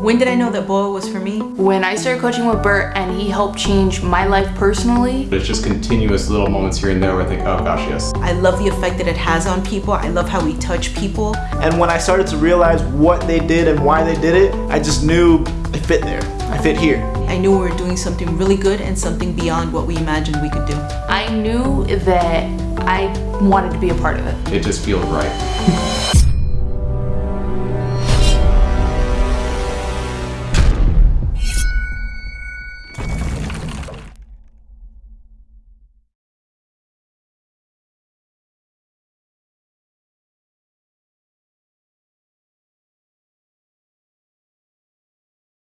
When did I know that BOA was for me? When I started coaching with Bert and he helped change my life personally. It's just continuous little moments here and there where I think, oh gosh, yes. I love the effect that it has on people. I love how we touch people. And when I started to realize what they did and why they did it, I just knew I fit there. I fit here. I knew we were doing something really good and something beyond what we imagined we could do. I knew that I wanted to be a part of it. It just feels right.